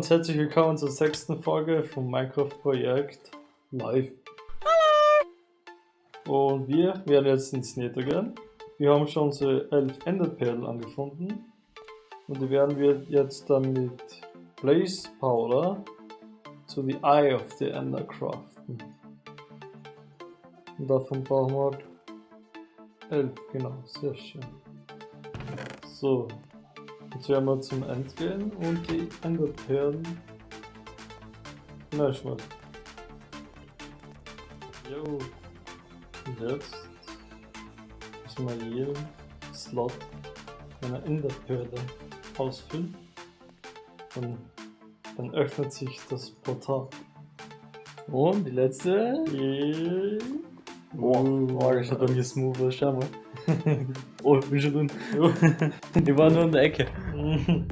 Und herzlich willkommen zur sechsten Folge vom Minecraft-Projekt live. Hallo! Und wir werden jetzt ins Nether gehen. Wir haben schon unsere elf Enderperlen angefunden. Und die werden wir jetzt dann mit Blaze Powder zu the Eye of the Ender craften. Und davon brauchen wir halt elf, genau, sehr schön. So, Jetzt werden wir zum End gehen und die Enderperlen schmeißen. Jo. Und jetzt müssen wir jeden Slot einer Enderperle ausfüllen. Und dann öffnet sich das Portal. Und die letzte. Yeah. Oh, das schaut bei mir smooth aus, schau mal. oh, ich bin schon drin. ich war nur in der Ecke.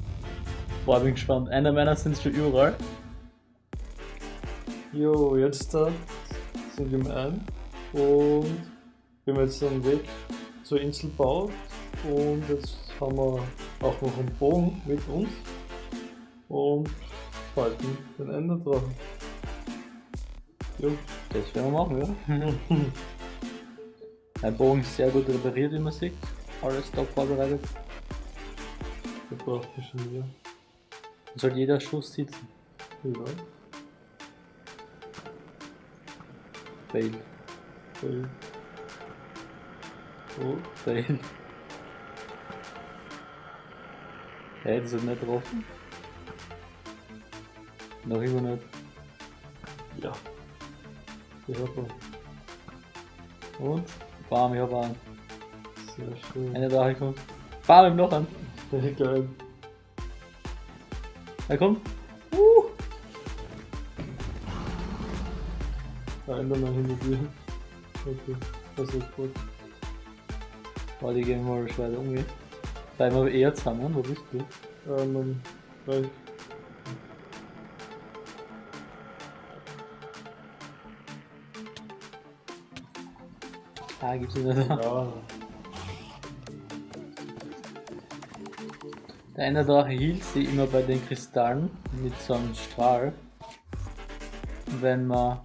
Boah, bin gespannt. Einer meiner sind schon überall. Jo, jetzt da sind wir im Ein und wir haben jetzt einen Weg zur Insel gebaut und jetzt haben wir auch noch einen Bogen mit uns und falten den Ende drauf. Jo. Das werden wir machen, ja. Mein Bogen ist sehr gut repariert, wie man sieht. Alles top vorbereitet. Der braucht mich schon wieder. Soll jeder Schuss sitzen? Ja. Fail. Fail. Oh, fail. Hey, das ist nicht getroffen. Noch immer nicht. Ja. Ihn. Und? Bam, ich hab einen. Sehr schön. Eine Drache kommt. Bam, ihm noch an. Sehr geil. Er kommt. Uh. Da ändern wir hinter dir. Okay, das ist gut. Boah, die gehen mal weiter umgehen. Bleiben wir eher zusammen, wo bist du? Ähm, weil Ah, gibt's nicht mehr. ja, Der eine Drache hielt sie immer bei den Kristallen mit so einem Strahl. Wenn man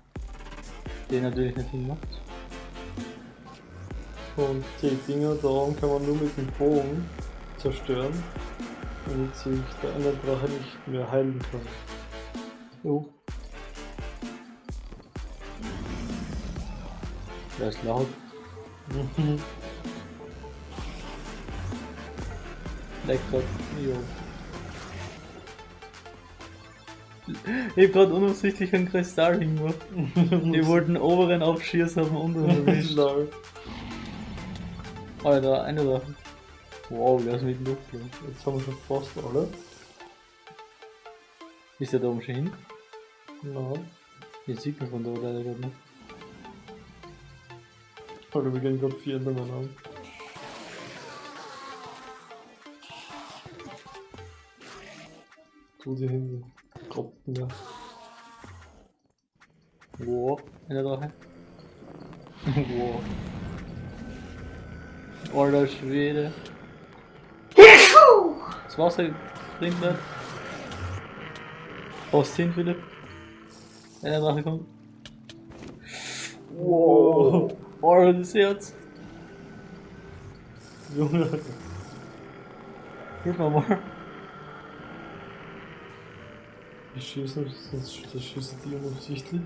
den natürlich nicht hinmacht. und die Dinger da oben kann man nur mit dem Bogen zerstören, damit sich der andere Drache nicht mehr heilen kann. Jo. Der ist laut. Lecker. Jo. Ich hab grad unabsichtlich einen Kristall hingemacht. Die wollten den oberen abschießen, haben den unteren erwischt. Alter, eine Sache. Wow, der ist mit Luft. Ja. Jetzt haben wir schon fast alle. Ist der da oben schon hin? Na, Jetzt sieht man von da leider nicht. Alter, wir gehen gerade vier Endermen an. Tu die hin, Tropfen da. Wow, eine Drache. wow. Alter Schwede. Das Wasser bringt nicht. Fast hin, Philipp. Eine Drache kommt. Das Herz. Junge. Hilf mal. Die schießen, das, das schießen die unabsichtlich.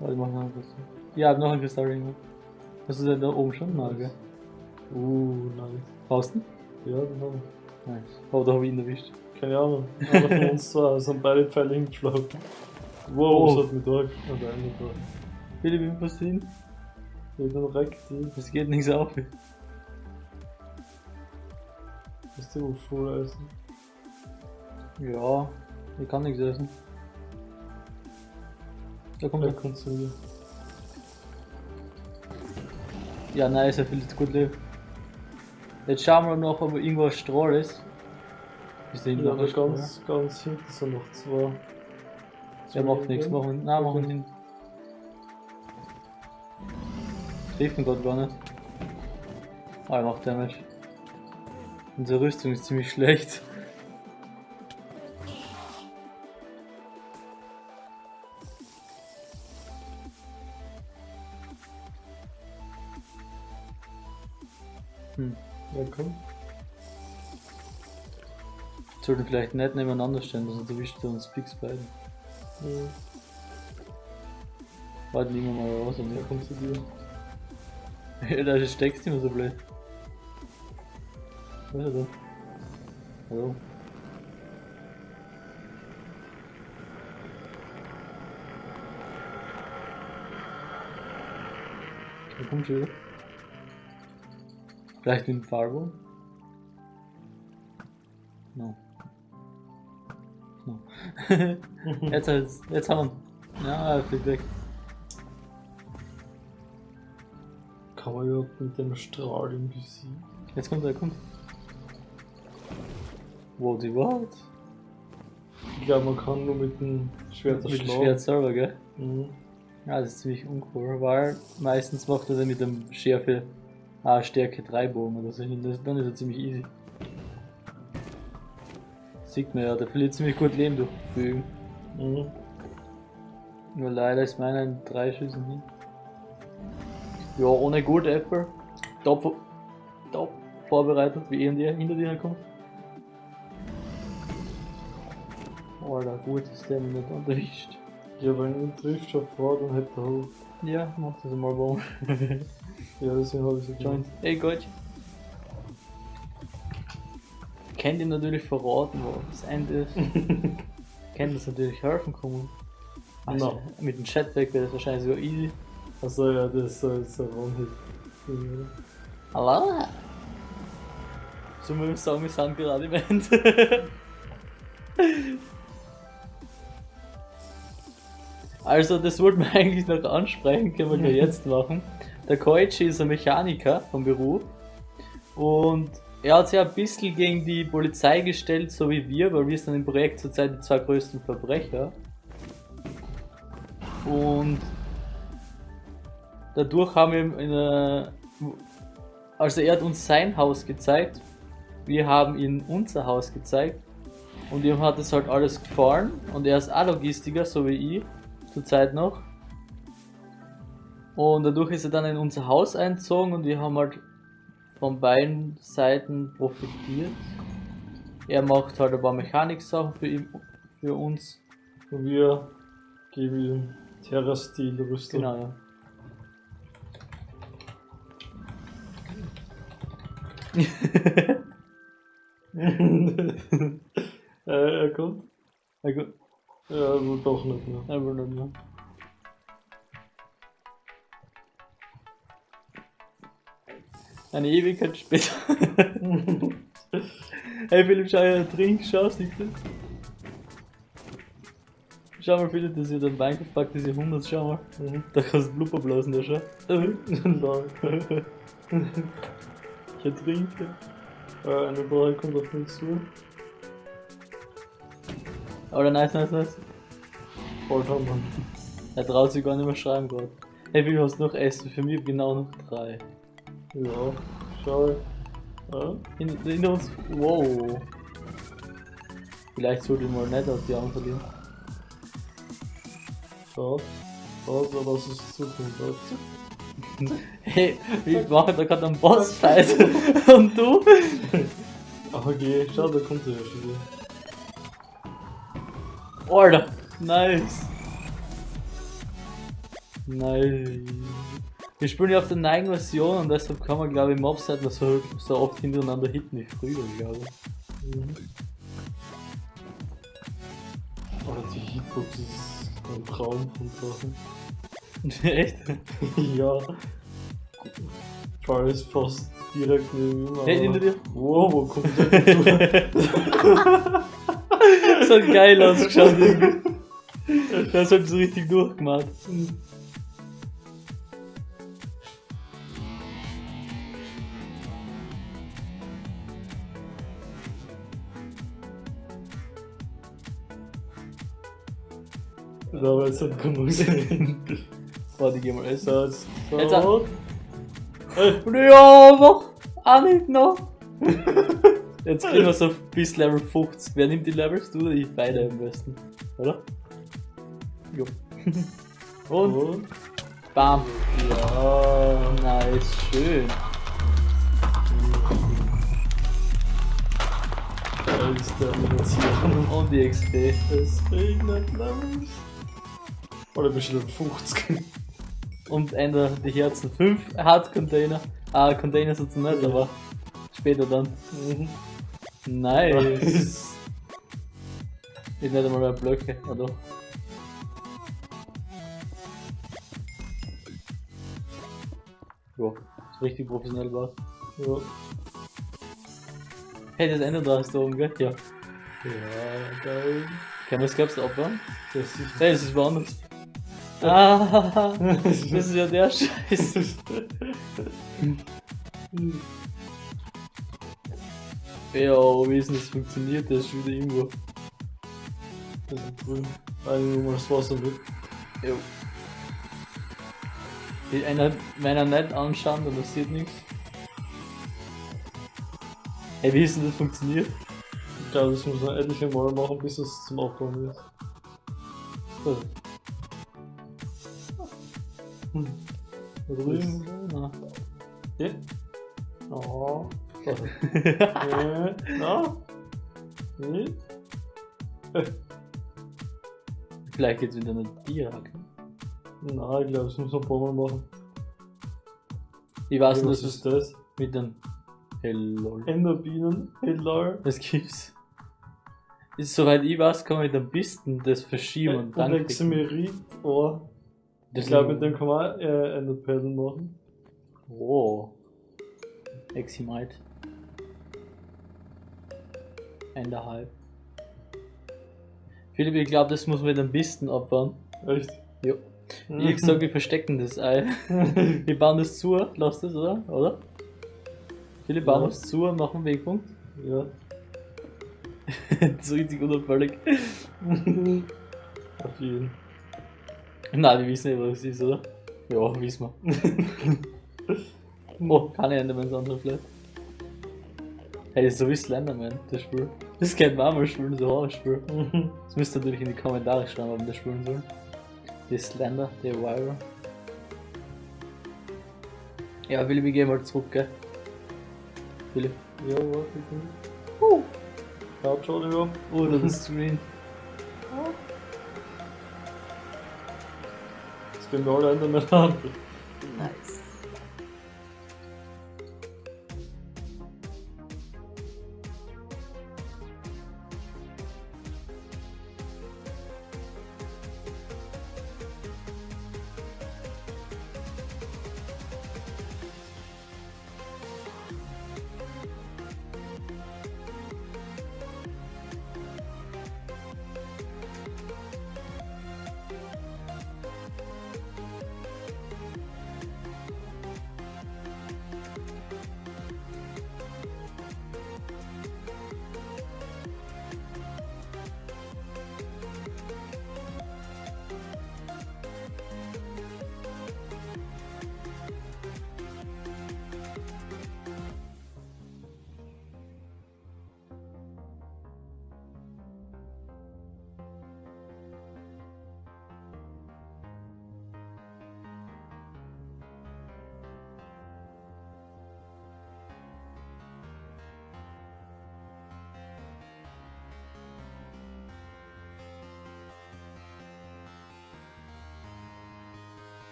Warte, ich mach noch ein bisschen. Ja, noch ein Kristallring. Hast du denn da oben schon? Nein, gell? Uh, nice. Du? Ja, genau. Nice. Oh, da hab ich ihn erwischt. Keine Ahnung. Einer von uns zwei sind beide Pfeile hingeschlagen. Wow, Oh. was hat mich da? Oder eine da. Philipp, wie was hin? Dann reckt die. Es geht nichts auf. Ist die wohl voll essen? Ja, ich kann nichts essen. Da kommt er. kommt zu mir. Ja, nice, er jetzt gut leben. Jetzt schauen wir noch, ob irgendwo ein Strahl ist. Ist der Ja, noch Strahl? ganz, ganz hinten sind noch zwei. Der macht nichts, machen. Nein, machen hin. trifft ihn gerade gar nicht. Ah, er macht Damage. Unsere Rüstung ist ziemlich schlecht. Hm. Ja, komm. Sollten vielleicht nicht nebeneinander stehen, sonst erwischt er uns fix beide. Mhm. Warte, nehmen wir mal raus. Ja, Und komm zu dir. ja, da steckst du immer so blöd. Was ist er da? Hallo? Okay, komm schon wieder. Vielleicht mit dem Farbo? jetzt, jetzt, haben wir. Ja, er fliegt weg. Kann man überhaupt mit dem Strahl ihn besiegen? Jetzt kommt er, kommt. Wow, die Wort? Ich glaube, man kann nur mit dem Schwert Mit dem. Schwert selber, gell? Mhm. Ja, das ist ziemlich uncool, weil meistens macht er dann mit dem Schärfe ah, Stärke 3 Bogen oder so hin. Dann ist er ziemlich easy. Sieht man ja, der verliert ziemlich gut Leben durch Bögen. Mhm. Nur leider ist meiner in drei Schüssen hin. Ja, ohne Gold Apple. Top, top vorbereitet, wie er hinter dir kommt. Alter, gut ist der nicht erwischt. Ja, wenn ihn trifft schon vor, dann hätte er halt. Ja, mach das mal warum. Ja, deswegen habe ich so Joint. Hey Gott. Kennt ihr natürlich verraten, wo das Ende ist. Kennt das natürlich helfen kommen. Also, No. Mit dem Chatback wäre das wahrscheinlich sogar easy. Also ja, das ist so, so ein One-Hit. Ja. Hallo? So muss ich sagen, wir sind gerade im Ende. Also, das wollten wir eigentlich noch ansprechen, können wir gleich jetzt machen. Der Koichi ist ein Mechaniker vom Beruf und er hat sich ein bisschen gegen die Polizei gestellt, so wie wir, weil wir sind im Projekt zurzeit die zwei größten Verbrecher. Und dadurch haben wir eine, also er hat uns sein Haus gezeigt, wir haben ihm unser Haus gezeigt und ihm hat es halt alles gefallen und er ist auch Logistiker, so wie ich, zurzeit noch. Und dadurch ist er dann in unser Haus einzogen und wir haben halt von beiden Seiten profitiert. Er macht halt ein paar Mechaniksachen für, ihn, für uns. Und wir geben ihm Terra-Stil-Rüstung. Genau, ja. äh, er kommt. Na gut, Ja, doch nicht mehr. aber nicht mehr. Eine Ewigkeit später. hey Philipp, schau her, trink, schau, siehst du? Schau mal, Philipp, das ist der Minecraft-Pack des Jahrhunderts, schau mal. Mhm. Da kannst du Blubber blasen, da schau. Ich ertrinke. äh, eine Brauerei kommt auf mich zu. Oder nice, nice, nice. Alter Mann. Er traut sich gar nicht mehr schreiben gerade. Hey, wie hast du noch Essen? Für mich genau noch drei. Ja, schau. Ja? Hin- Hinter uns. Wow. Vielleicht sollte ich mal nicht aus die Augen verlieren. Schaut, aber das ist Zukunft. Hey, wir machen da gerade einen Bossfight. Und du? Okay, schau, da kommt er ja schon wieder. Alter. Nice. Nice. Wir spielen ja auf der neuen Version und deshalb kann man glaube ich Mobs mehr so, so oft hintereinander hitten wie früher, glaube ich. Mhm. Aber die Hitbox ist ein Traum von draußen. Echt? ja. Charlie ist fast direkt neben ihm. Hey, hinter dir. Wow, wo kommt der denn Das hat geil ausgeschaut. Das hat so richtig durchgemacht. So, jetzt Jetzt auch. Und ja, mach auch nicht noch. Jetzt kriegen wir so bis Level 50. Wer nimmt die Levels? Du oder ich? Beide am besten. Oder? Jo. Und Und? bam. Ja. Nice, schön. Und die XP. Es regnet Levels. Oder du Level 50? Und einer die Herzen 5 Hard Container. Ah, Container sind nicht, aber später dann. Mhm. Nice. Ich nicht einmal mehr Blöcke, ja doch. Ja, ist richtig professionell war. Ja. Hey, das Ende da ist da oben, gell? Ja. Ja, geil. Kann man das glaubst du abbauen? Das ist. Hey, das ist woanders. Ah, das ist ja der Scheiß. Ja, wie ist denn das funktioniert? Das ist wieder irgendwo. Das ist grün. Eigentlich nur mal das Wasser wird. Jo. Die einer, wenn er nicht anschauen, dann passiert nichts. Hey, wie ist denn das funktioniert? Ich glaube, das muss man etliche Mal machen, bis es zum Aufbauen wird. Also. Hm. Da drüben? Na. Ja. Oh. Ja. Na? Nee? Vielleicht geht's wieder eine Tierhacke. Na, ich glaube, das muss man ein paar Mal machen. Ich weiß nicht, was dass ist es das? mit den Hello. Enderbienen. Hello. Das gibt's. Ist soweit ich weiß, kann man mit einem Pisten das verschieben und, Und dann. Exemerit. Oh. Das Ich glaube, mit dem kann man äh, Enderperlen machen. Oh. Eximite. Eineinhalb. Philipp, ich glaube, das muss man mit einem Pisten abbauen. Echt? Jo. Ich gesagt, wir verstecken das Ei. Wir bauen das zu, lass das, oder? Oder? Philipp, bauen Ja. das zu und machen einen Wegpunkt. Ja. das ist richtig unauffällig. Auf jeden. Nein, die wissen nicht, was das ist, oder? Ja, wissen wir. oh, keine Endermans andere vielleicht. Hey, das ist so wie Slenderman, das Spiel. Das kennt man auch mal spielen, so Horrorspiel. Das müsst ihr natürlich in die Kommentare schreiben, ob wir das spielen sollen. Der Slender, der Wire. Ja, Philipp, ich geh mal zurück, gell? Philipp. Ja, warte. Uh. Schaut schon, ja. Oder das Screen. Jetzt gehen wir alle an.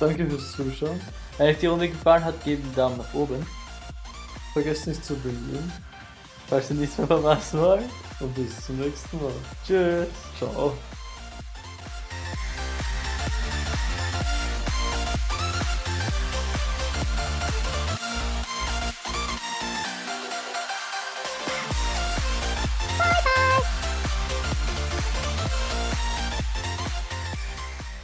Danke fürs Zuschauen. Wenn euch die Runde gefallen hat, gebt einen Daumen nach oben. Vergesst nicht zu abonnieren Falls ihr nichts mehr verpassen wollt. und bis zum nächsten Mal. Tschüss. Ciao.